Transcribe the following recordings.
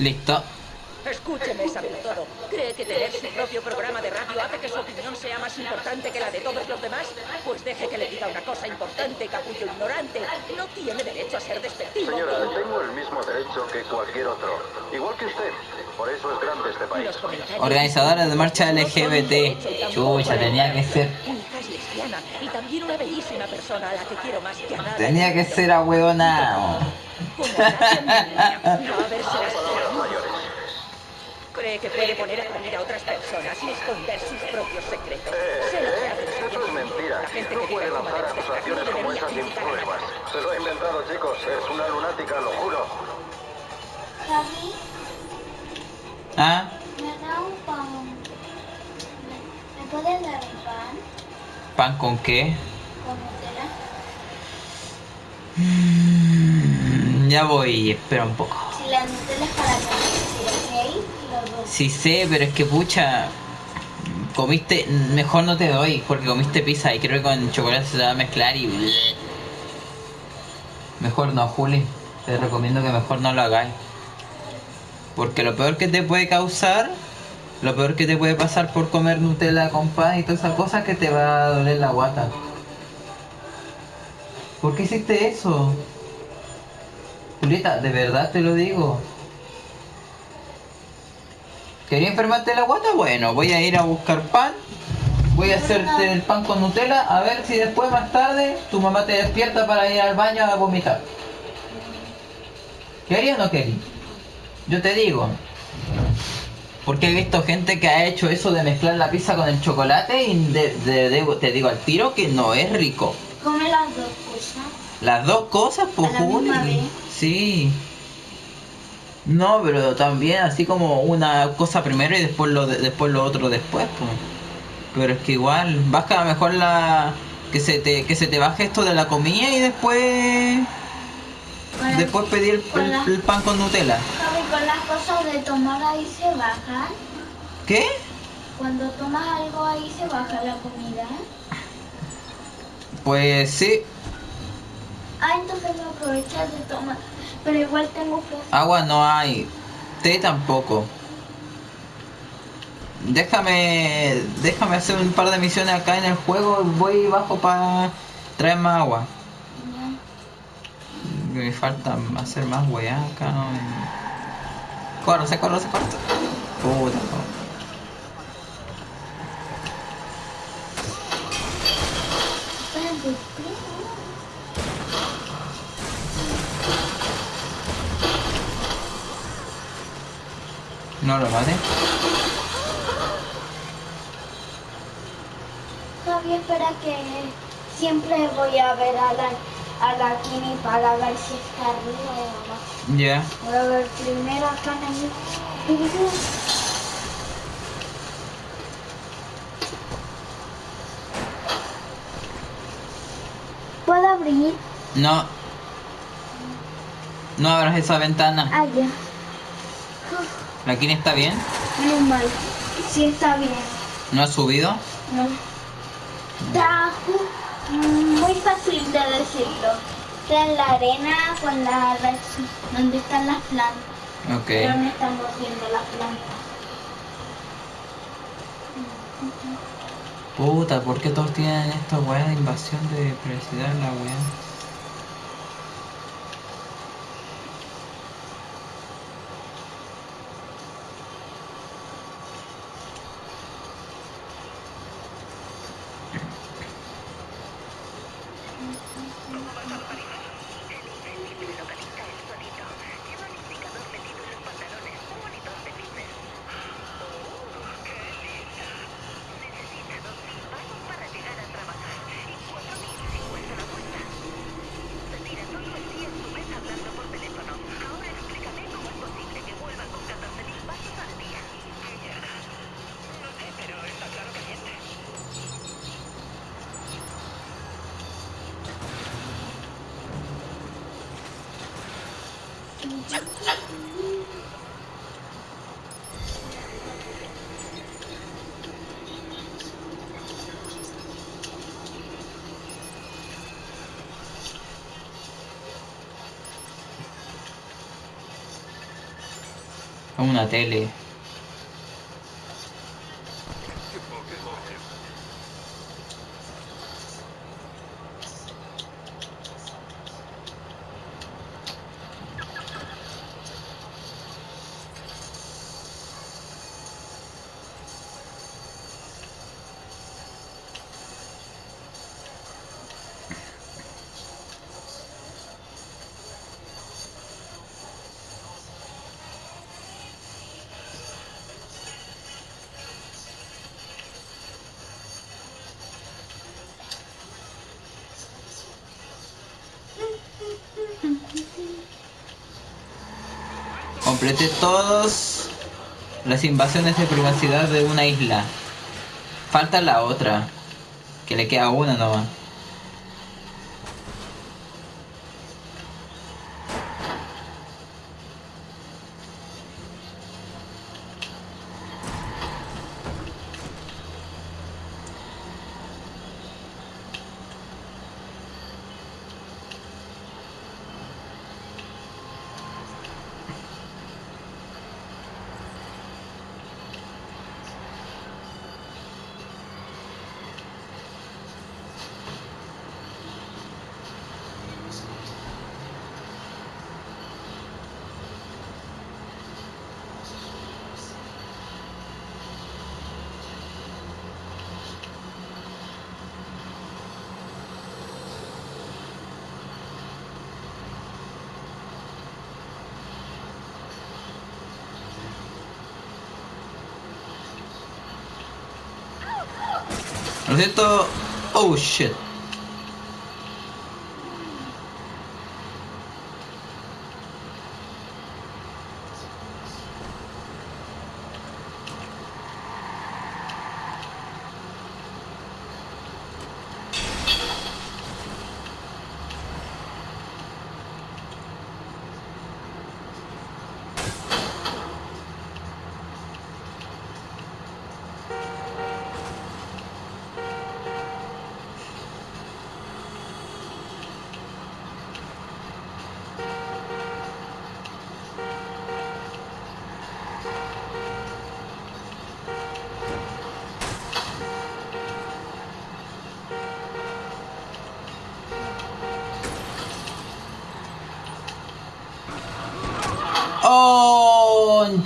Listo. Escúcheme, todo. ¿Cree que tener su propio programa de radio hace que su opinión sea más importante que la de todos los demás? Pues deje que le diga una cosa importante, capullo ignorante. No tiene derecho a ser despectivo. Señora, tengo el mismo derecho que cualquier otro. Igual que usted. Por eso es grande este país. Organizadora de marcha LGBT. Chucha, tenía que ser. Y también una bellísima persona a la que quiero más que a nadie. Tenía que ser. Como Cree que puede poner a parir a otras personas y esconder sus propios secretos. Sé lo que hace Eh, eso es mentira. La gente No que puede lanzar de acusaciones como esas sin pruebas. Se lo ha inventado, chicos. Es una lunática, lo juro. Javi, ¿Ah? me da un pan. ¿Me, puedes dar un pan ¿Pan con qué? con Nutella? Mm, Ya voy, espera un poco. Si la Nutella es para comer. Sí sé, pero es que pucha. Comiste. Mejor no te doy, porque comiste pizza y creo que con chocolate se va a mezclar y. Mejor no, Juli. Te recomiendo que mejor no lo hagáis. Porque lo peor que te puede causar. Lo peor que te puede pasar por comer Nutella con pan y todas esas cosas que te va a doler la guata. ¿Por qué hiciste eso? Julieta, de verdad te lo digo. ¿Quería enfermarte la guata? Bueno, voy a ir a buscar pan. Voy a hacerte el pan con Nutella. A ver si después, más tarde, tu mamá te despierta para ir al baño a vomitar. ¿Querías o no querías? Yo te digo. Porque he visto gente que ha hecho eso de mezclar la pizza con el chocolate y de- de- de- te digo al tiro que no es rico. Come las dos cosas. Las dos cosas, pues, ¿A la misma Juli. vez? Sí. No, pero también así como una cosa primero y después lo de- después lo otro después, pues. Pero es que igual, baja mejor la que se te que se te baje esto de la comida y después después pedir el, con la- el pan con Nutella. Javi, con las cosas de tomar ahí se bajan. ¿Qué? Cuando tomas algo ahí se baja la comida. Pues sí, Ah, entonces no aprovechas de tomar. Pero igual tengo que... agua no hay, té tampoco. Déjame, déjame hacer un par de misiones acá en el juego, voy y bajo para traer más agua. Me falta hacer más weá acá. No. Corre, se corre, se corre. Puta, no. No lo mate. Javi, espera que siempre voy a ver a la, a la Kini para ver si está arriba o abajo. Ya. Voy a ver primero acá en el... ¿Puedo abrir? No. No abras esa ventana. Ah, ya. ¿La Kini está bien? Menos mal. Sí está bien. ¿No ha subido? No. Está muy fácil de decirlo. Está en la arena con la donde están las plantas. Ok. Pero no estamos viendo las plantas. Puta, ¿por qué todos tienen esta weá de invasión de privacidad en la weá? Una tele. Complete todas las invasiones de privacidad de una isla. Falta la otra. Que le queda una nomás. Lo siento. Oh shit.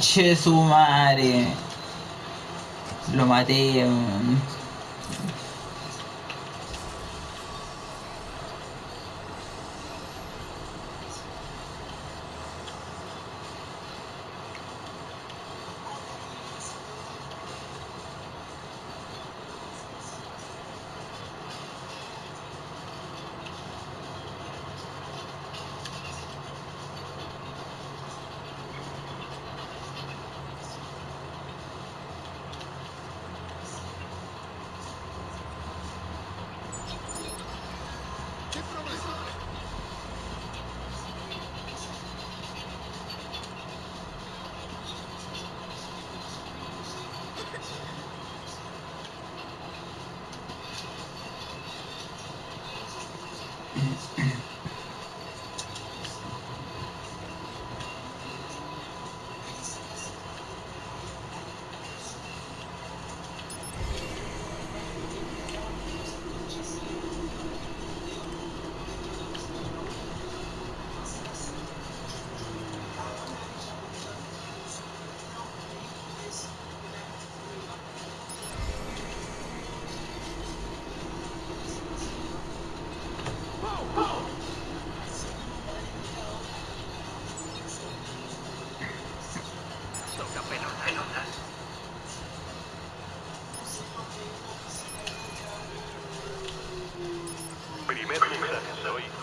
¡Oh! Conche su madre. Lo maté.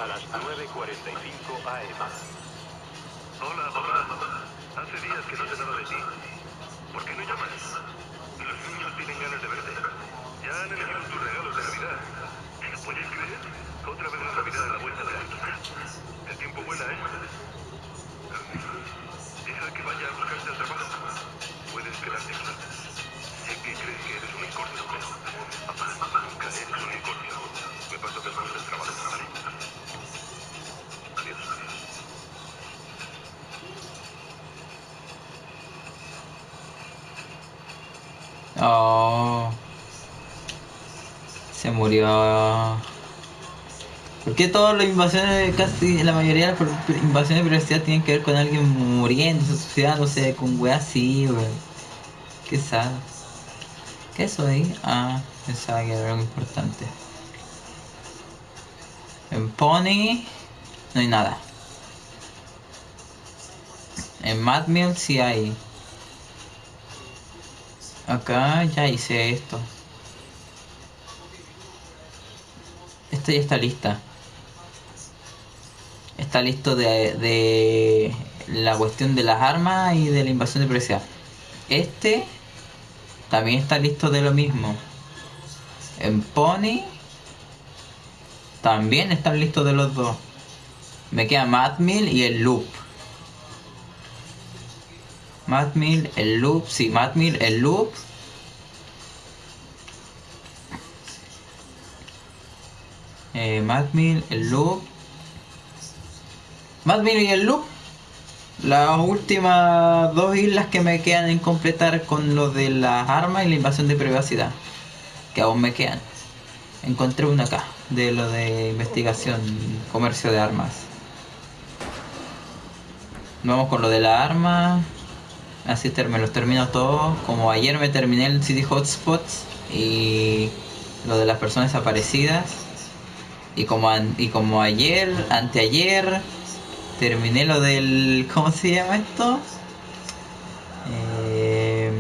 A las 9.45 AM. Hola, mamá. Hace días que no sé nada de ti. ¿Por qué no llamas? Los niños tienen ganas de verte. Ya han elegido tus regalos de Navidad. ¿Lo puedes creer? Otra vez la Navidad a la vuelta de la esquina. El tiempo vuela, ¿eh? Deja que vaya a buscarte al trabajo. Puedes quedarte aquí. Sé que crees que eres un unicornio, pero... Papá, nunca eres un unicornio. Me paso después del trabajo, ¿vale? Murió. ¿Por qué todas las invasiones, casi la mayoría de las invasiones de privacidad tienen que ver con alguien muriendo, suicidándose, con weas así, weón? Qué sad. ¿Qué es? Ah, pensaba que era algo importante. En Pony no hay nada. En Mad Mill sí hay. Acá ya hice esto. Esto ya está lista. Está listo de, de la cuestión de las armas y de la invasión de privacidad. Este también está listo de lo mismo. En Pony también están listos de los dos. Me queda Madmill y el Loop. Madmill, el Loop, sí, Madmill, el Loop. Eh, Madmill, el Loop. Madmill y el Loop. Las últimas dos islas que me quedan en completar con lo de las armas y la invasión de privacidad. Que aún me quedan. Encontré una acá, de lo de investigación, comercio de armas. Vamos con lo de la arma. Así me los termino todos. Como ayer me terminé el City Hotspots y lo de las personas desaparecidas. Y como, y como ayer, anteayer, terminé lo del... ¿Cómo se llama esto? Eh,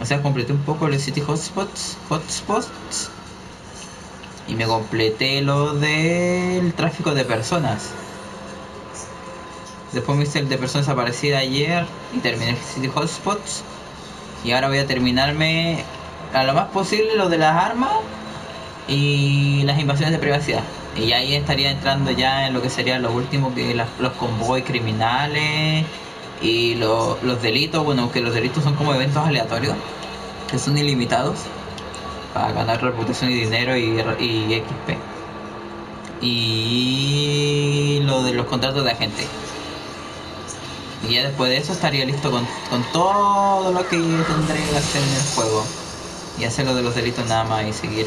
o sea, completé un poco los City Hotspots. Hotspots. Y me completé lo del tráfico de personas. Después me hice el de personas desaparecidas ayer y terminé el City Hotspots. Y ahora voy a terminarme a lo más posible lo de las armas y las invasiones de privacidad. Y ahí estaría entrando ya en lo que sería lo último que los convoy criminales y los delitos, bueno, que los delitos son como eventos aleatorios, que son ilimitados, para ganar reputación y dinero y, y XP. Y lo de los contratos de agente. Y ya después de eso estaría listo con, con todo lo que tendré que hacer en el juego. Y hacer lo de los delitos nada más y seguir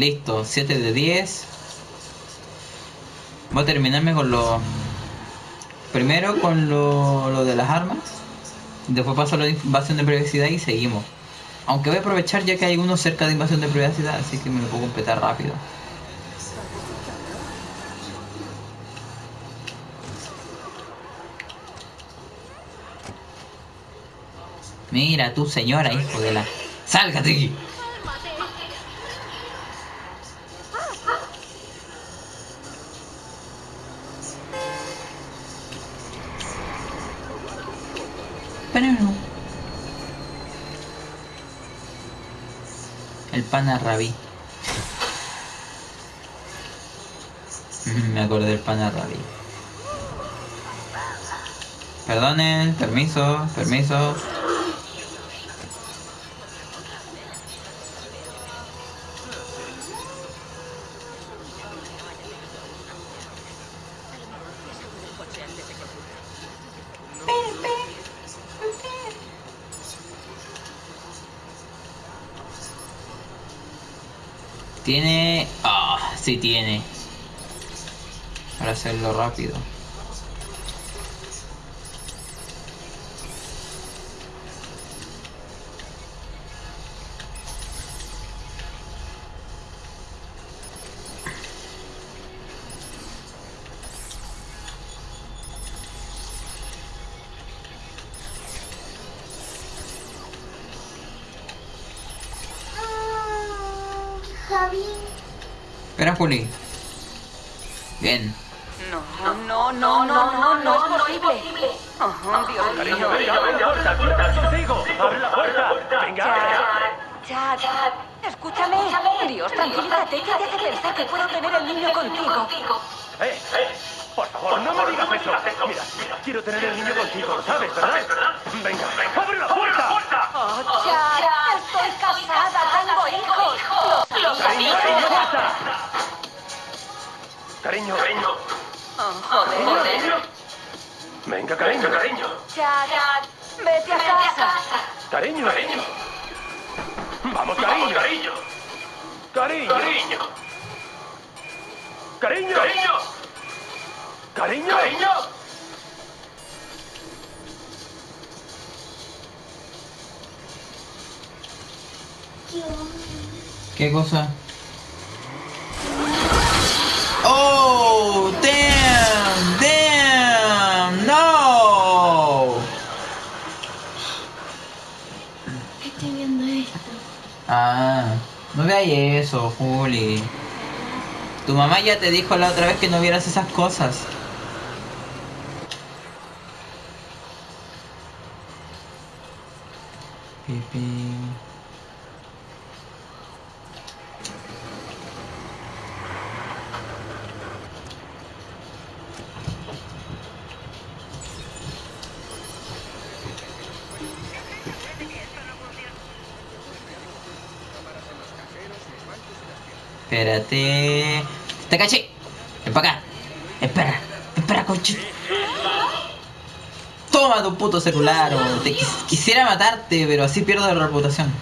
Listo, 7 de 10. Voy a terminarme con lo... Primero con lo, lo de las armas. Después paso a la invasión de privacidad y seguimos. Aunque voy a aprovechar ya que hay uno cerca de invasión de privacidad, así que me lo puedo completar rápido. Mira tú, señora, hijo de la... ¡Sálgate! El pana rabí. Me acordé del pana rabí. Perdonen, permiso, permiso. Tiene... Ah, sí tiene. Para hacerlo rápido. Ah, no veáis eso, Juli. Tu mamá ya te dijo la otra vez que no vieras esas cosas. Pipi. Espérate. ¡Te caché! ¡Ven para acá! ¡Espera! ¡Espera, coche! Toma tu puto celular, quisiera matarte, pero así pierdo la reputación.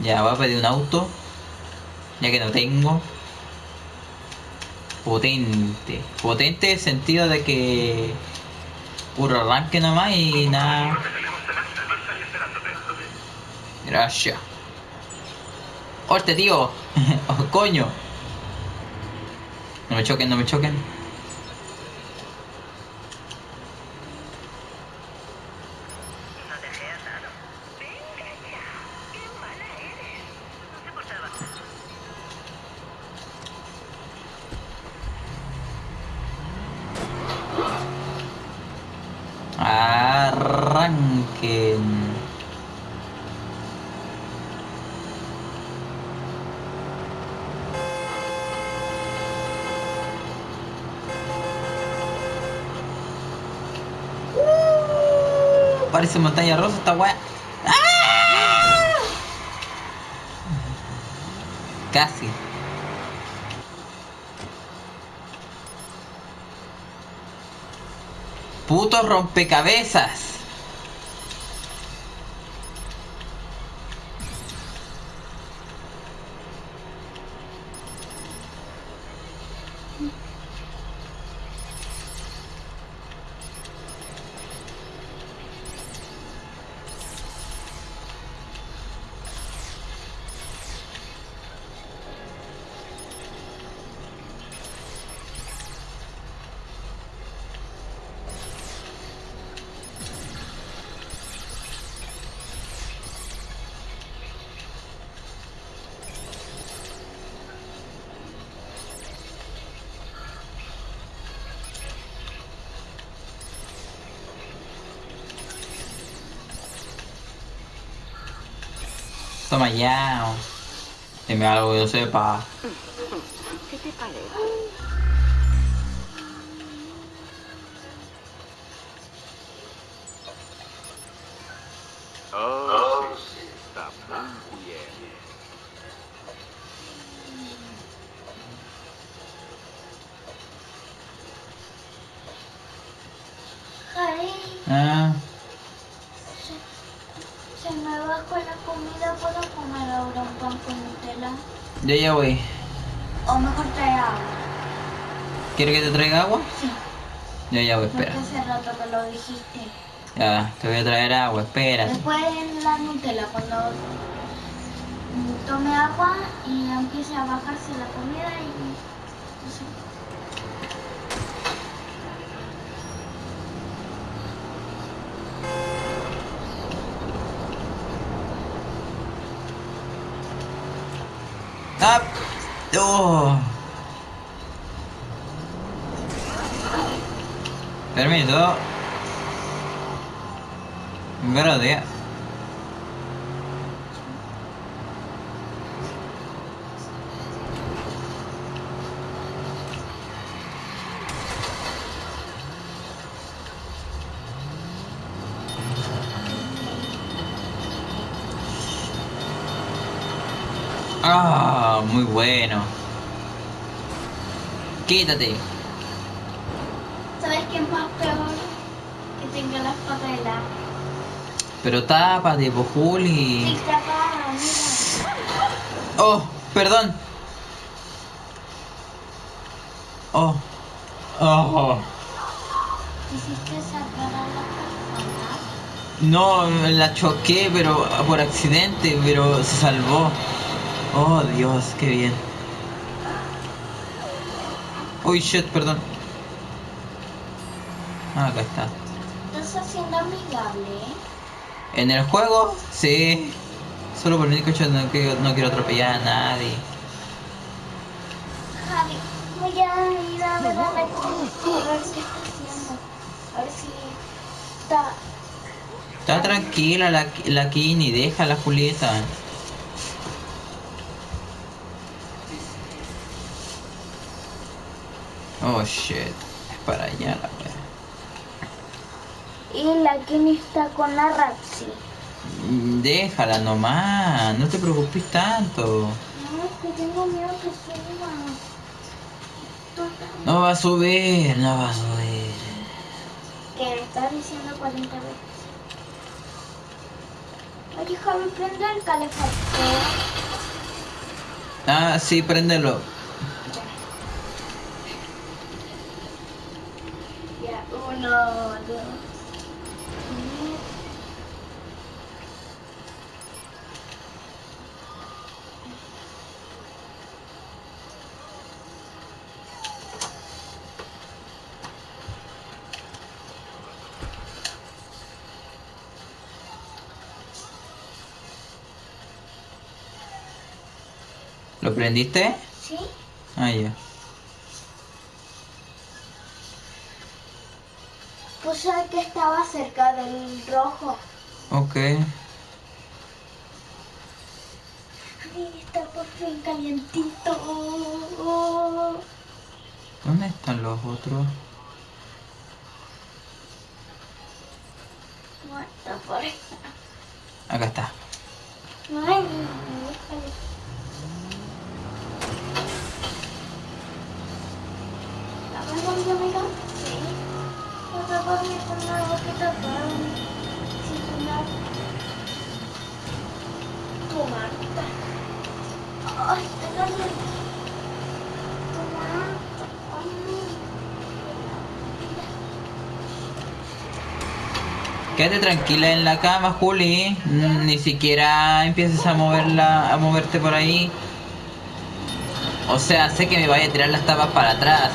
Ya, voy a pedir un auto. Ya que no tengo. Potente. Potente en el sentido de que... Puro arranque nomás y nada. Gracias. ¡Horte, tío! ¡Oh, coño! No me choquen, no me choquen. Parece montaña rosa esta weá. ¡Ah! Casi. Puto rompecabezas. Ya. Dime algo yo sepa. ¿Quieres que te traiga agua? Sí, Yo ya voy, porque espera. hace rato que lo dijiste. Ya, te voy a traer agua, espera. Después en la Nutella, cuando tome agua y empiece a bajarse la comida y... ¡Ah! ¡Oh! Permiso. Gracias. Ah, muy bueno. Quítate. ¿Sabes qué es más peor? Que tenga las patas heladas. Pero tápate, po, Juli. Oh, perdón. Oh. Oh. No, la choqué, pero por accidente, pero se salvó. Oh, Dios, qué bien. Uy, shit, perdón. Ah, acá está. Estás haciendo amigable, ¿eh? En el juego, sí. Solo por el único hecho de no quiero, no quiero atropellar a nadie. Javi, voy a ir a ver a ver qué está haciendo. A ver si está... Está tranquila la, la Kini, deja la Julieta. Oh shit, es para allá la wea. La Kenny está con la Raxi. Mm, Déjala nomás, no te preocupes tanto. No, es que tengo miedo que suba. No va a subir, no va a subir. Que me estás diciendo 40 veces. Oye, Javi, prende el calefactor. Ah, sí, préndelo. Ya, uno, dos. ¿Lo prendiste? ¿Sí? Ah, ya. Puse el que estaba cerca del rojo. Ok. Ay, está por fin calientito. ¿Dónde están los otros? Está por ahí. Acá está. Ay, déjale. ¿La ves dónde amiga? Sí. No te dormir con una boquita para sin cenar. Tu Marta. Ay, duele. Tu Marta. Ay. Quédate tranquila en la cama, Juli. Mm, Ni siquiera empieces a moverla, a moverte por ahí. O sea, sé que me vaya a tirar las tapas para atrás.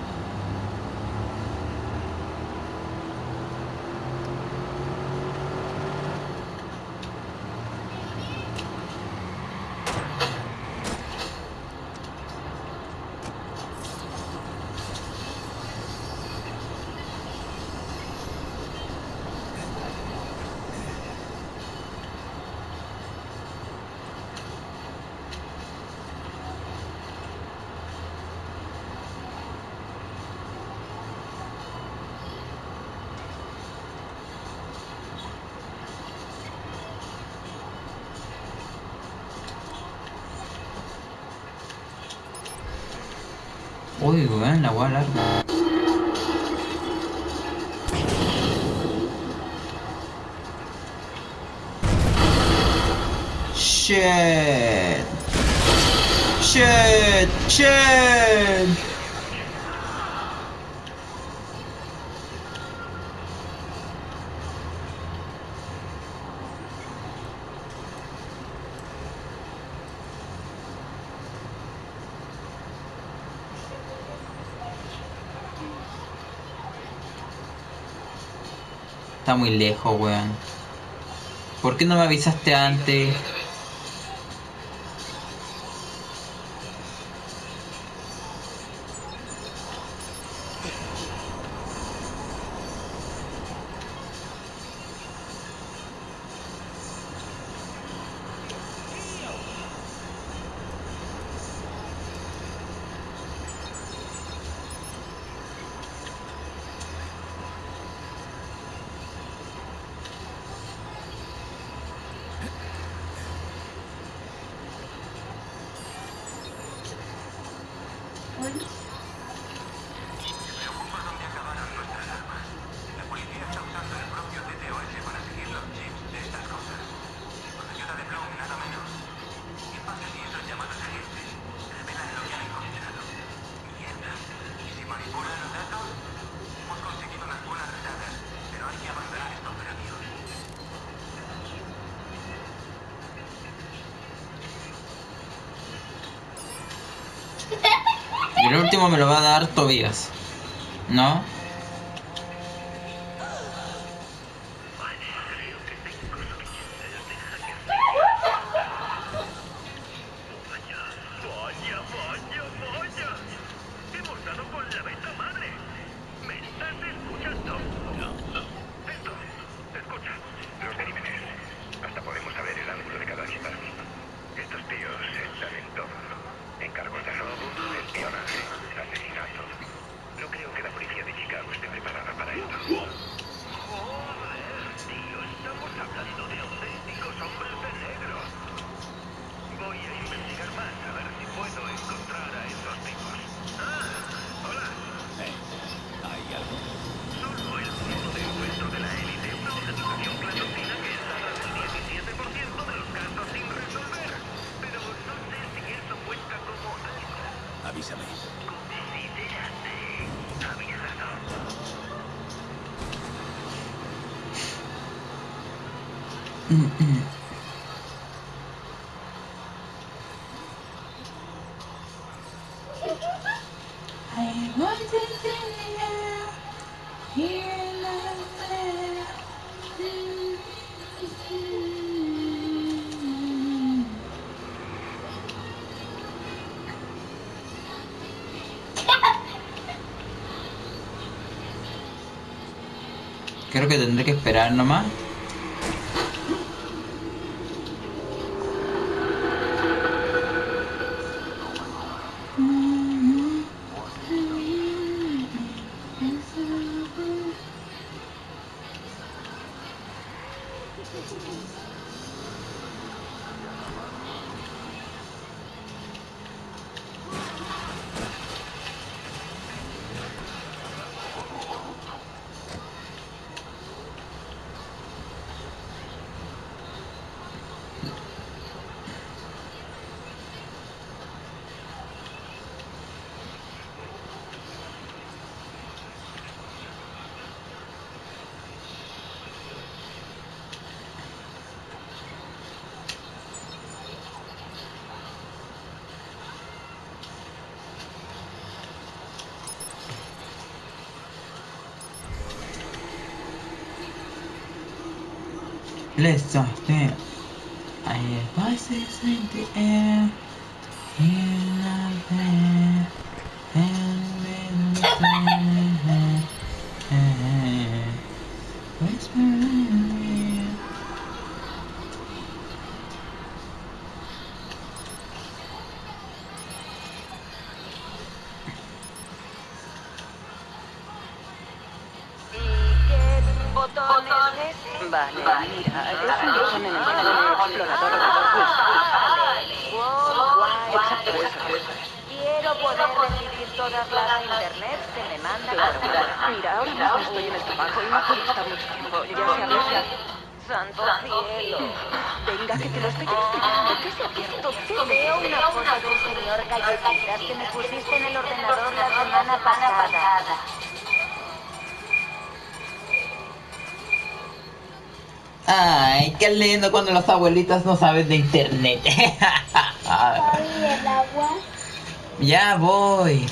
código, ¿eh? La guay larga. Shit. está muy lejos, weón. ¿Por qué no me avisaste antes? me lo va a dar Tobías, ¿no? creo que tendré que esperar nomás. Let's. I am voices in the air. Mira, ahora mismo estoy en el trabajo y no puedo estar mucho tiempo. Ya se abierta. Santo cielo. Venga, que te lo estoy explicando. ¿Qué se ha abierto? Veo una cosa del señor Galletitas que me pusiste en el ordenador la semana pasada. Ay, qué lindo cuando las abuelitas no saben de internet. el agua? Ya voy.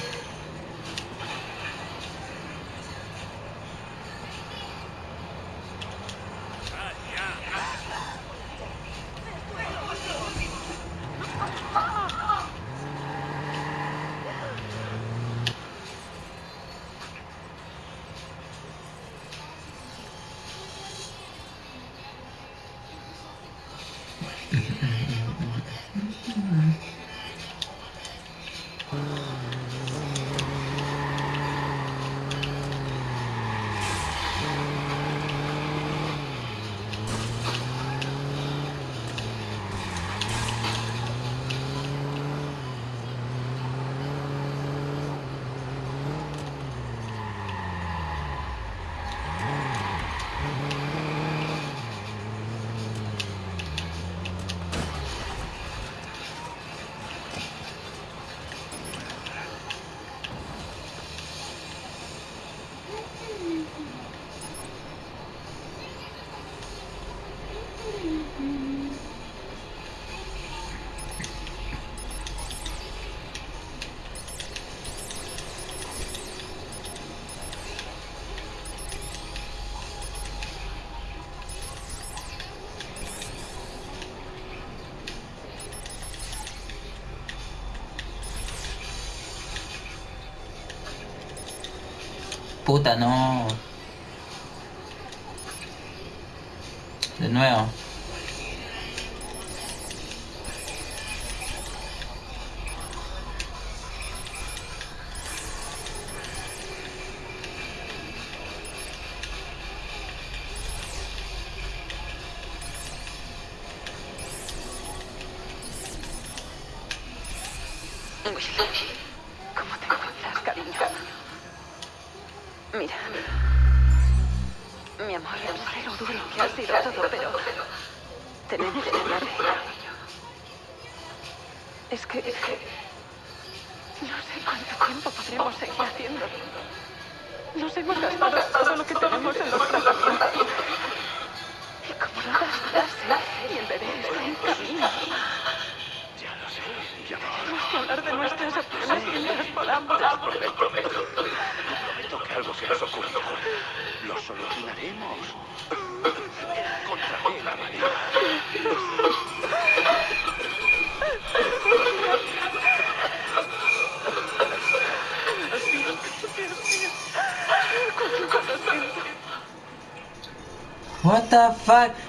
Puta, no. De nuevo.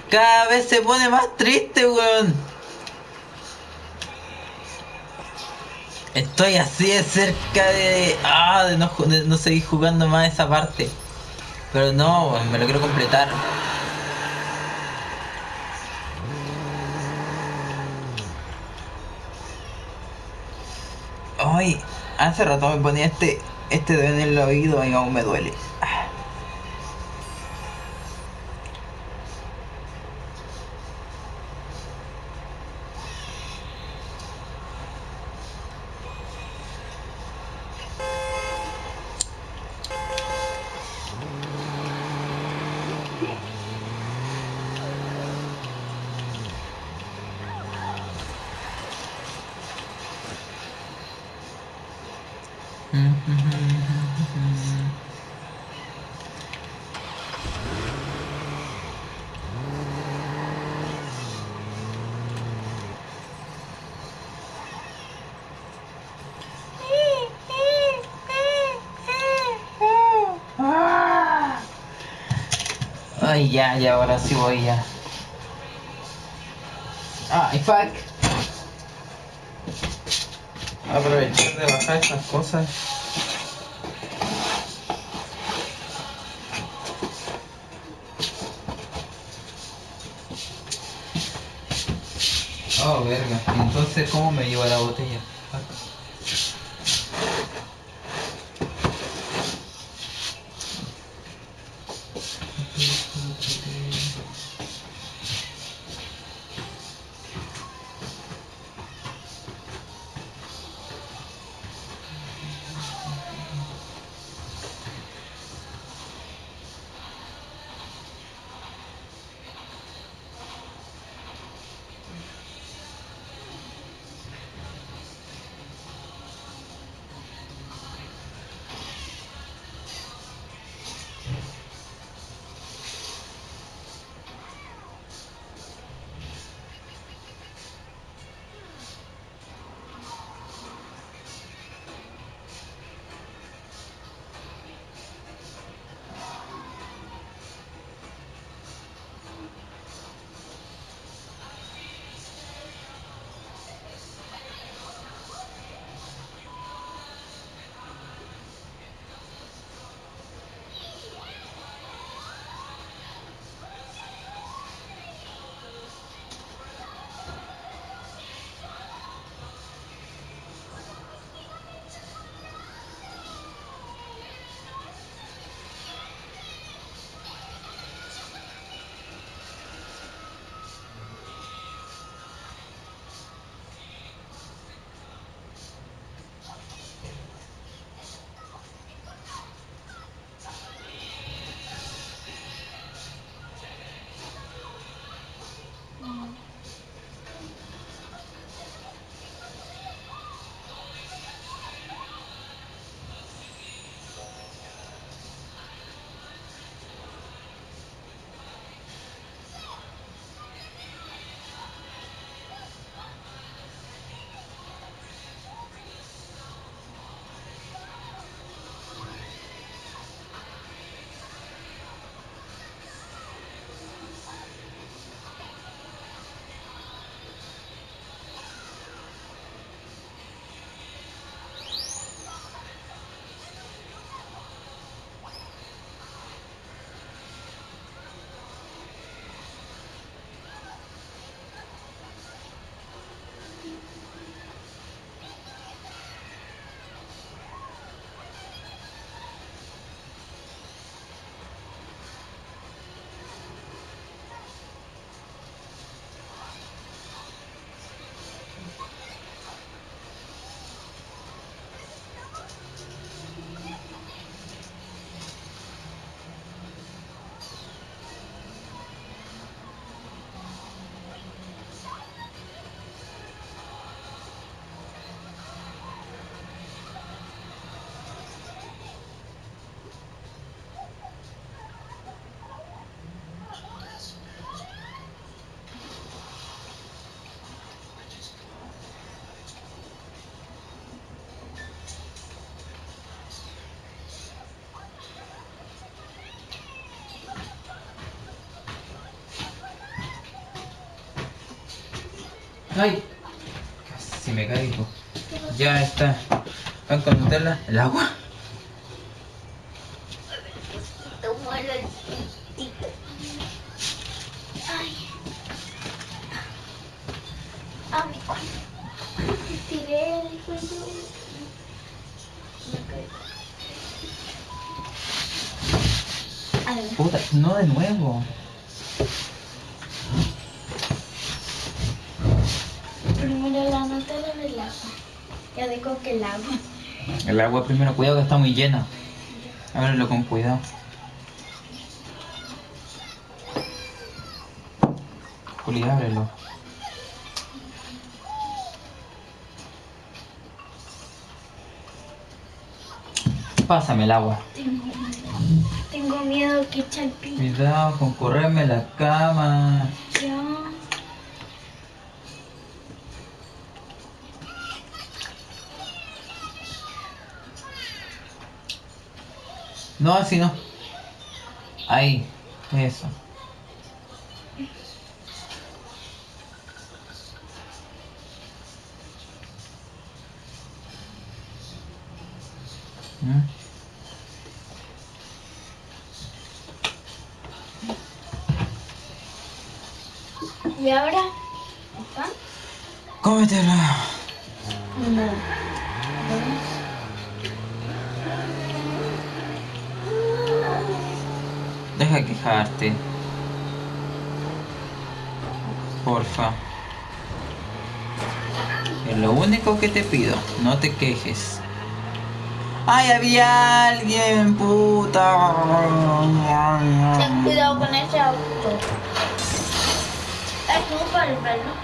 Cada vez se pone más triste, weón. Estoy así de cerca de. Ah, de no, de no seguir jugando más esa parte. Pero no, weón, me lo quiero completar. Ay, hace rato me ponía este, este dedo en el oído y aún me duele. Ay, ya, ya, ahora sí voy ya. Ay, fuck. Aprovechar de bajar estas cosas. Oh, verga. Entonces, ¿cómo me llevo la botella? Ay, casi me caigo. Ya está. Pan con Nutella, el agua. Tomo el olcito. Ay. Ay. Tiré el cuello. Me caigo. A ver. Puta, no de nuevo. Primero la Nutella del agua. Ya digo que el agua. El agua primero, cuidado que está muy llena. Ábrelo con cuidado. Juli, ábrelo. Pásame el agua. Tengo, tengo miedo que eche el. Cuidado con correrme la cama. No, así no. Ahí, eso. ¿Mm? Que te pido, no te quejes. ¡Ay, había alguien, puta! Ten cuidado con ese auto. Es como para ver lo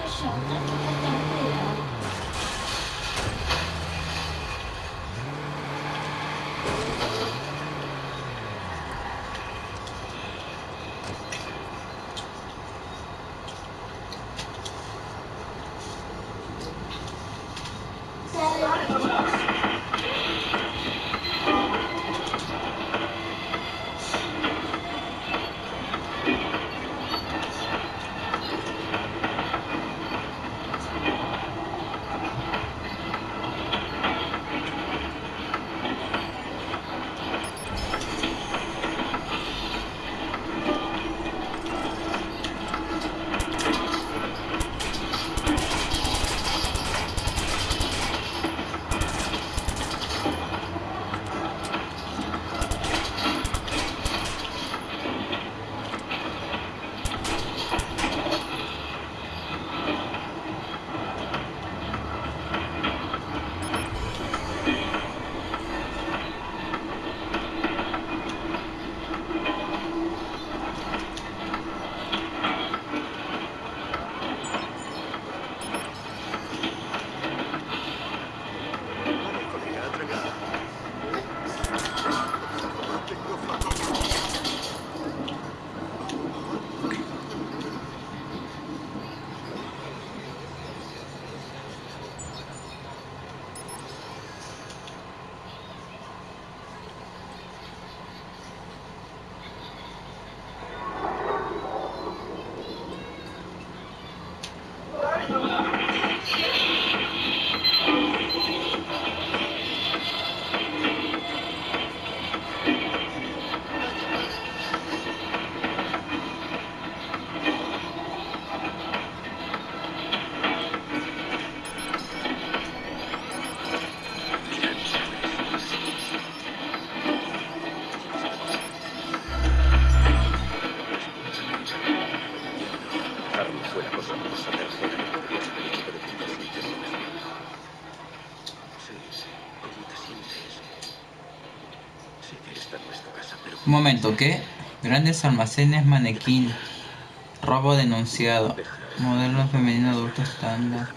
momento, ¿qué? Grandes almacenes manequín. Robo denunciado. Modelo femenino adulto estándar.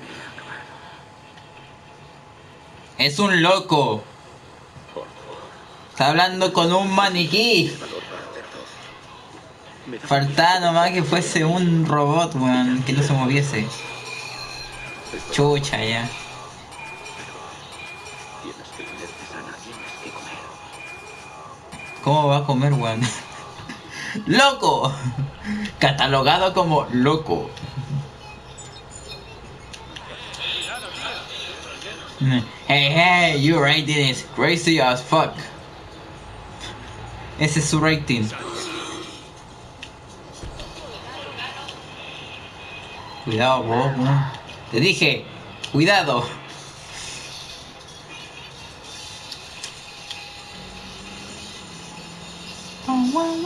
Es un loco. Está hablando con un maniquí. Faltaba nomás que fuese un robot, weón, que no se moviese. Chucha ya. ¿Cómo va a comer, weón? ¡Loco! Catalogado como loco. Hey, hey, your rating is crazy as fuck. Ese es su rating. Cuidado, vos. Te dije, cuidado.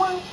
Oh,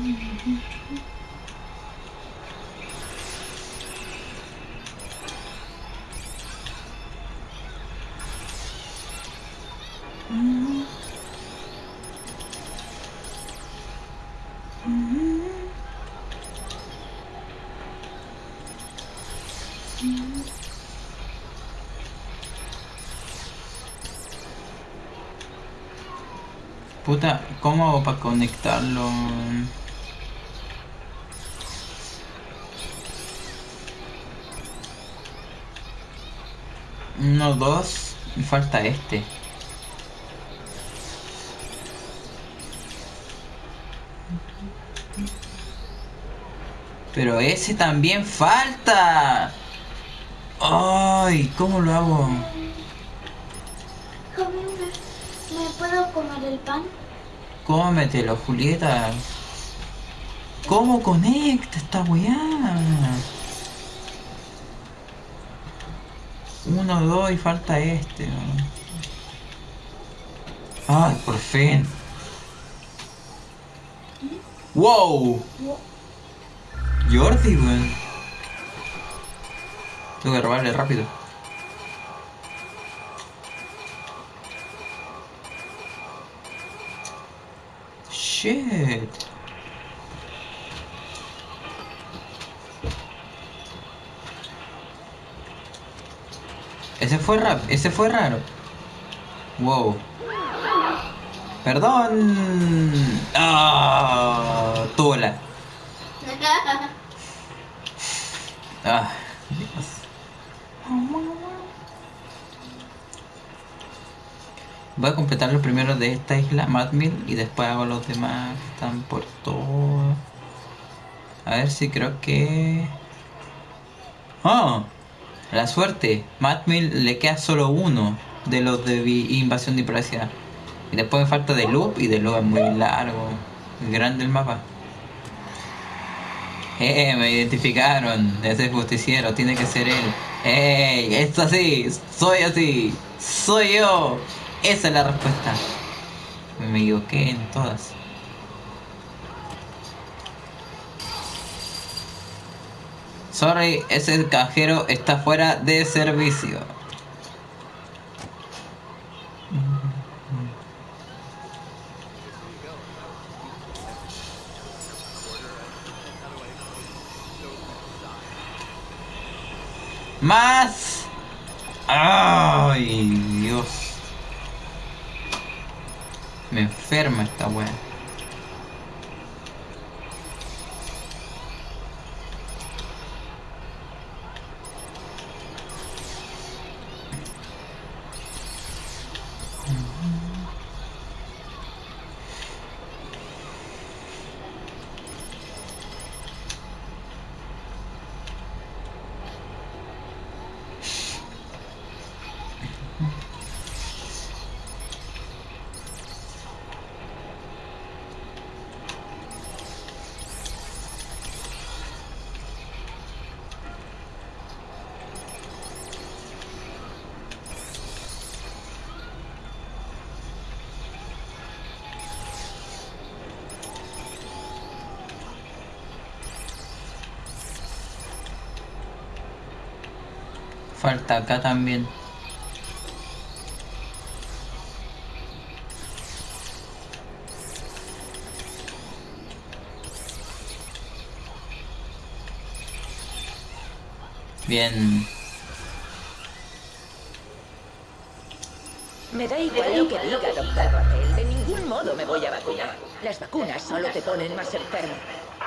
¿cómo hago para conectarlo? Uno, dos, me falta este. Pero ese también falta. Ay, ¿cómo lo hago? Javi, ¿me, ¿me puedo comer el pan? Cómetelo, Julieta. ¿Cómo conecta esta weá? Uno, dos y falta este. Ay, por fin. ¡Wow! Jordi, weón. Tengo que robarle rápido. Shit. Ese fue rap, ese fue raro. Wow. Perdón. Ah, tola. Ah, Dios. Voy a completar los primeros de esta isla, Madmill, y después hago los demás que están por todo. A ver si creo que... ¡Oh! La suerte. Madmill le queda solo uno de los de invasión de privacidad. Y después me falta de Loop y de Loop es muy largo. Grande el mapa. ¡Eh! Me identificaron. Ese justiciero. Tiene que ser él. ¡Ey! ¡Es así! ¡Soy así! ¡Soy yo! Esa es la respuesta. Me equivoqué en todas. Sorry, ese cajero está fuera de servicio. ¡Más! ¡Ay, Dios! Me enferma esta wea. Falta acá también. Bien. Me da igual lo que diga, doctor Rafael. De ningún modo me voy a vacunar. Las vacunas solo te ponen más enfermo.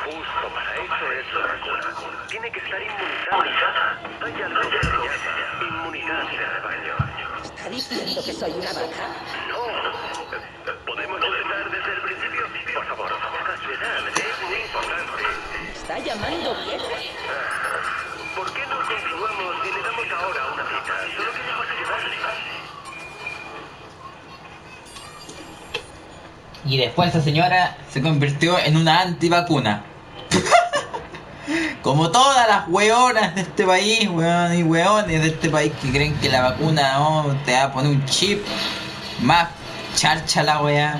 Justo para eso es la vacuna. Tiene que estar inmunizada. Hay algo que se llama inmunidad de rebaño. ¿Está diciendo que soy una vaca? No. ¿Podemos empezar desde el principio? Por favor, esta ciudad es muy importante. ¿Me está llamando vieja? ¿Por qué no continuamos y le damos ahora una cita? Solo queremos ayudarle. Y después esa señora se convirtió en una antivacuna. Como todas las weonas de este país, weón y weones de este país que creen que la vacuna oh, te va a poner un chip más charcha la weá.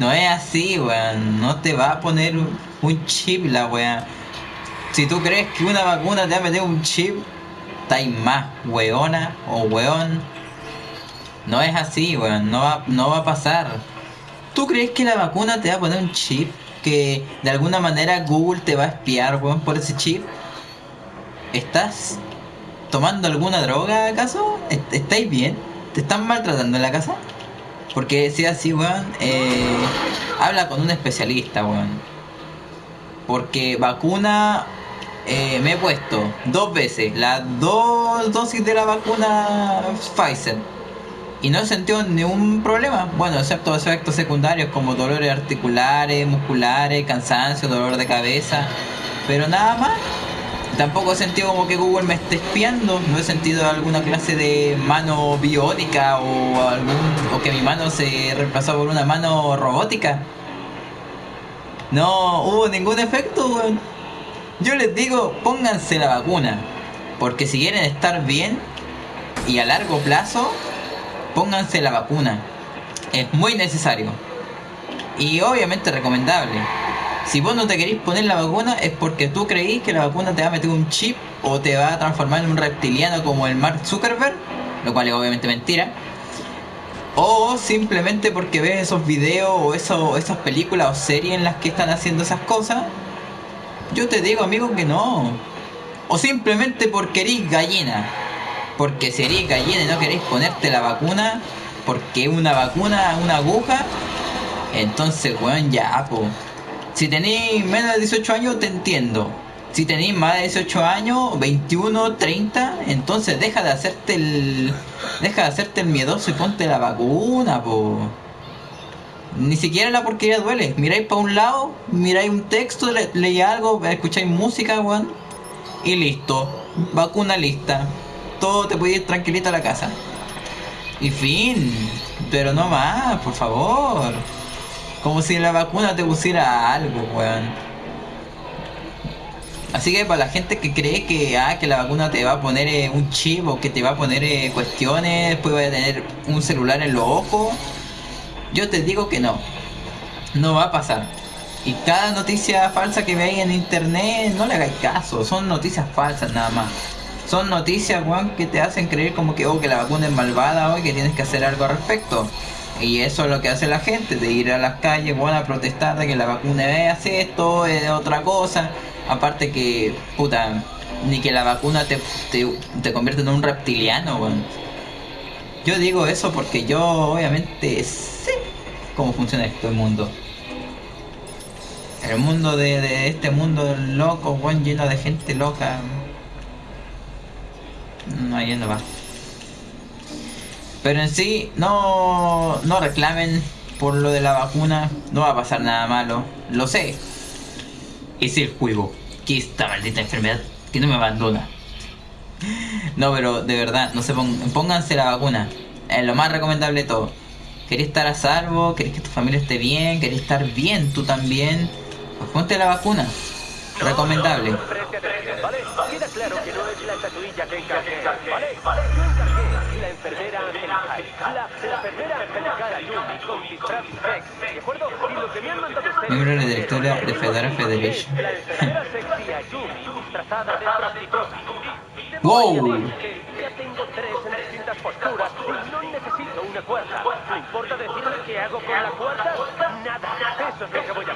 No es así, weón. No te va a poner un chip la weá. Si tú crees que una vacuna te va a meter un chip, estáis más weona o weón. No es así, weón. No va, no va a pasar. ¿Tú crees que la vacuna te va a poner un chip? Que de alguna manera Google te va a espiar, weón, por ese chip. ¿Estás tomando alguna droga acaso? ¿Est- ¿Estáis bien? ¿Te están maltratando en la casa? Porque si así, weón, eh, habla con un especialista, weón. Porque vacuna eh, me he puesto dos veces las dos dosis de la vacuna Pfizer y no sentido ningún problema. Bueno, excepto efectos secundarios como dolores articulares, musculares, cansancio, dolor de cabeza, pero nada más. Tampoco he sentido como que Google me esté espiando, no he sentido alguna clase de mano biónica o algún o que mi mano se reemplazó por una mano robótica. No hubo ningún efecto, weón. Yo les digo, pónganse la vacuna. Porque si quieren estar bien y a largo plazo, pónganse la vacuna. Es muy necesario. Y obviamente recomendable. Si vos no te querés poner la vacuna es porque tú creís que la vacuna te va a meter un chip o te va a transformar en un reptiliano como el Mark Zuckerberg, lo cual es obviamente mentira. O simplemente porque ves esos videos o esas películas o series en las que están haciendo esas cosas. Yo te digo, amigo, que no. O simplemente porque eres gallina. Porque si eres gallina y no queréis ponerte la vacuna, porque una vacuna, una aguja, entonces, weón, ya, po. Si tenéis menos de 18 años, te entiendo. Si tenéis más de 18 años, 21, 30, entonces deja de hacerte el. Deja de hacerte el miedoso y ponte la vacuna, po. Ni siquiera la porquería duele. Miráis para un lado, miráis un texto, le, leí algo, escucháis música, weón. Y listo. Vacuna lista. Todo te puede ir tranquilito a la casa. Y fin. Pero no más, por favor. Como si la vacuna te pusiera algo, weón. Así que para la gente que cree que, ah, que la vacuna te va a poner eh, un chip o que te va a poner eh, cuestiones, después va a tener un celular en los ojos, yo te digo que no. No va a pasar. Y cada noticia falsa que veáis en internet, no le hagáis caso. Son noticias falsas nada más. Son noticias, weón, que te hacen creer como que, oh, que la vacuna es malvada o que tienes que hacer algo al respecto. Y eso es lo que hace la gente, de ir a las calles, weón, a protestar de que la vacuna es esto, es otra cosa. Aparte que, puta, ni que la vacuna te, te, te convierte en un reptiliano, weón. Yo digo eso porque yo obviamente sé cómo funciona este mundo. El mundo de, de este mundo loco, weón, lleno de gente loca. No, ahí no va. Pero en sí, no, no reclamen por lo de la vacuna. No va a pasar nada malo. Lo sé. Es el juego. Que esta maldita enfermedad que no me abandona. No, pero de verdad, no se pon- pónganse la vacuna. Es lo más recomendable de todo. ¿Querés estar a salvo? ¿Querés que tu familia esté bien? ¿Querés estar bien tú también? Pues ponte la vacuna. Recomendable. Preste atención, ¿vale? Queda claro que no es la estatuilla que encargué, ¿vale? Yo encargué la enfermera angelical. La, la enfermera angelical Ayumi con disfraz sexy, ¿de acuerdo? Y lo que me han mandado ustedes... Miembro de la directora de Fedora Federation. La enfermera sexy Ayumi disfrazada de prostituta. ¡Wow! Ya te postura y no necesito una cuarta. ¿Le importa decirme qué hago con la cuarta? Nada. Eso es lo que voy a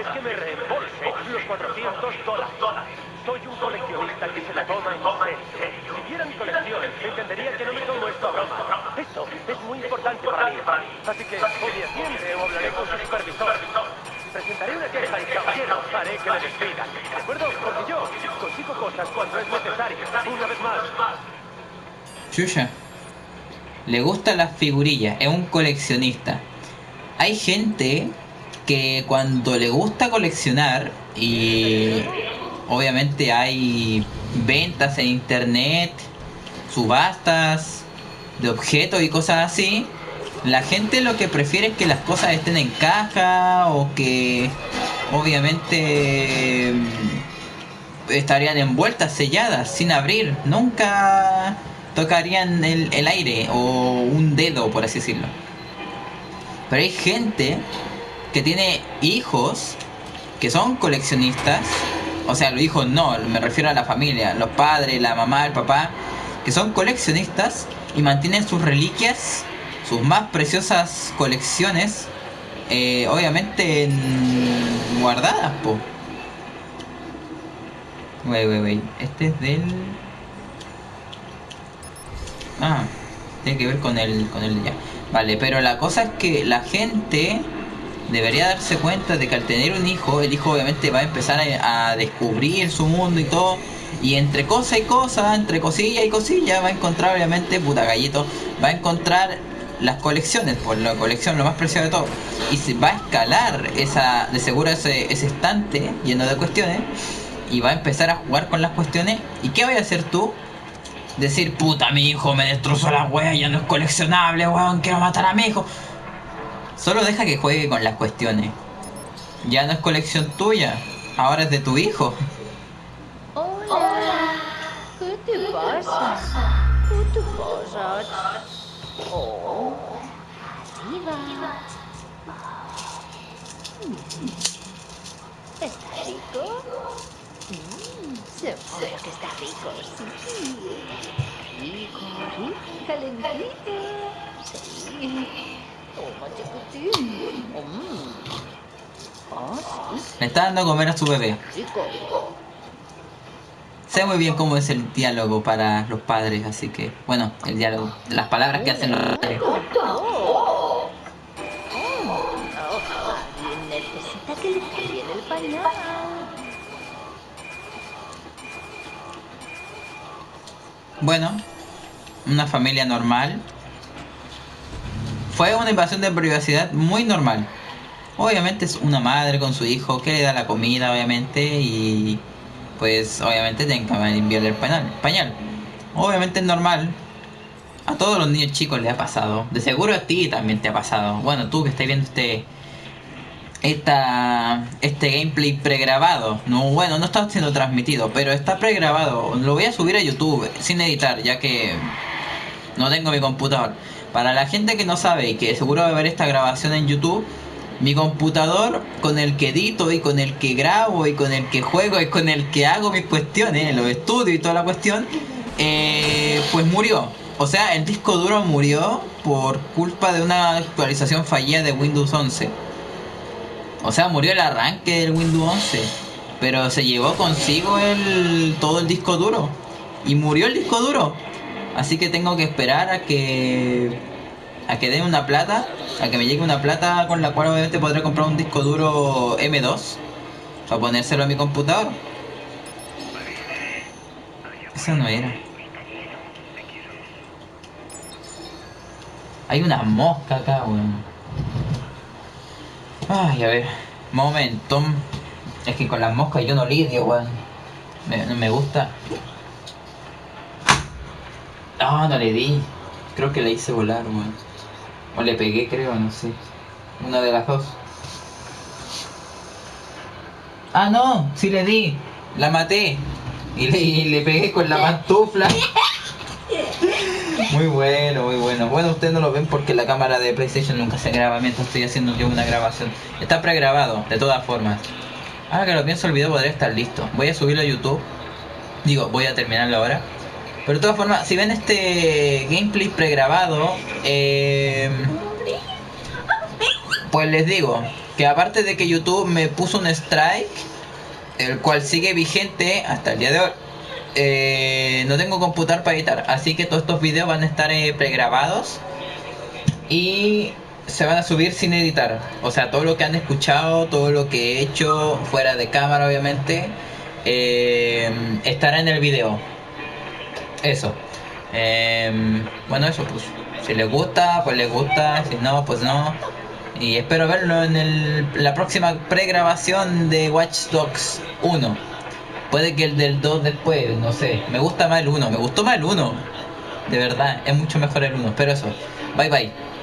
es que me reembolse los 400 dólares. Soy un coleccionista que se la toma en serio. Si viera mi colección, entendería que no me tomo esto a broma. Esto es muy importante para mí. Así que me atiende o hablaré con su supervisor. Presentaré una queja y caballero haré que le despidan. ¿De acuerdo? Porque yo consigo cosas cuando es necesario. Una vez más. Chuya. Le gustan las figurillas, es un coleccionista. Hay gente que cuando le gusta coleccionar y obviamente hay ventas en internet, subastas de objetos y cosas así, la gente lo que prefiere es que las cosas estén en caja o que obviamente estarían envueltas, selladas, sin abrir. Nunca tocarían el, el aire o un dedo, por así decirlo. Pero hay gente que tiene hijos que son coleccionistas. O sea, los hijos no, me refiero a la familia, los padres, la mamá, el papá, que son coleccionistas y mantienen sus reliquias, sus más preciosas colecciones, eh, obviamente en- guardadas, po. Wey, wey, wey. Este es del. Ah, tiene que ver con el, con el ya. Vale, pero la cosa es que la gente debería darse cuenta de que al tener un hijo, el hijo obviamente va a empezar a, descubrir su mundo y todo. Y entre cosa y cosa, entre cosilla y cosilla, va a encontrar obviamente, puta gallito, va a encontrar las colecciones, por la colección lo más preciado de todo. Y se va a escalar esa, de seguro ese, ese estante lleno de cuestiones. Y va a empezar a jugar con las cuestiones. ¿Y qué voy a hacer tú? Decir, puta, mi hijo me destrozó la wea, ya no es coleccionable, weón, quiero matar a mi hijo. Solo deja que juegue con las cuestiones. Ya no es colección tuya, ahora es de tu hijo. Hola. ¿Qué te pasa? ¿Qué te pasa? Oh. Arriba. Mm. ¿Está rico? Mm, seguro que está rico, sí. Rico, rico, calentito. Sí. Le está dando a comer a su bebé. Sé muy bien cómo es el diálogo para los padres, así que, bueno, el diálogo, las palabras que hacen los padres. Bueno, una familia normal. Fue una invasión de privacidad muy normal. Obviamente es una madre con su hijo que le da la comida, obviamente, y pues obviamente tienen que enviarle el pañal. pañal. Obviamente es normal. A todos los niños chicos le ha pasado. De seguro a ti también te ha pasado. Bueno, tú que estás viendo este esta, este gameplay pregrabado. No, bueno, no está siendo transmitido, pero está pregrabado. Lo voy a subir a YouTube sin editar, ya que no tengo mi computador. Para la gente que no sabe y que seguro va a ver esta grabación en YouTube, mi computador con el que edito y con el que grabo y con el que juego y con el que hago mis cuestiones, los estudios y toda la cuestión, eh, pues murió. O sea, el disco duro murió por culpa de una actualización fallida de Windows 11. O sea, murió el arranque del Windows 11. Pero se llevó consigo el, todo el disco duro. Y murió el disco duro. Así que tengo que esperar a que a que den una plata, a que me llegue una plata con la cual obviamente podré comprar un disco duro M2 para ponérselo a mi computador. Eso no era. Hay una mosca acá, weón. Ay, a ver. Momento. Es que con las moscas yo no lidio, weón. Me, me gusta. No, no le di. Creo que le hice volar, weón. O le pegué, creo, no sé. Una de las dos. Ah, no, sí le di. La maté. Y le, le pegué con la pantufla. Muy bueno, muy bueno. Bueno, ustedes no lo ven porque la cámara de PlayStation nunca se graba mientras estoy haciendo yo una grabación. Está pregrabado, de todas formas. Ahora que lo pienso, el video podría estar listo. Voy a subirlo a YouTube. Digo, voy a terminarlo ahora. Pero de todas formas, si ven este gameplay pregrabado, eh, pues les digo que aparte de que YouTube me puso un strike, el cual sigue vigente hasta el día de hoy, eh, no tengo computador para editar, así que todos estos videos van a estar eh, pregrabados y se van a subir sin editar. O sea, todo lo que han escuchado, todo lo que he hecho fuera de cámara, obviamente, eh, estará en el video. Eso. Em, bueno, eso, pues. Si les gusta, pues les gusta. Si no, pues no. Y espero verlo en el, la próxima pregrabación de Watch Dogs 1. Puede que el del 2 después, no sé. Me gusta más el 1. Me gustó más el 1. De verdad, es mucho mejor el 1. Pero eso. Bye bye.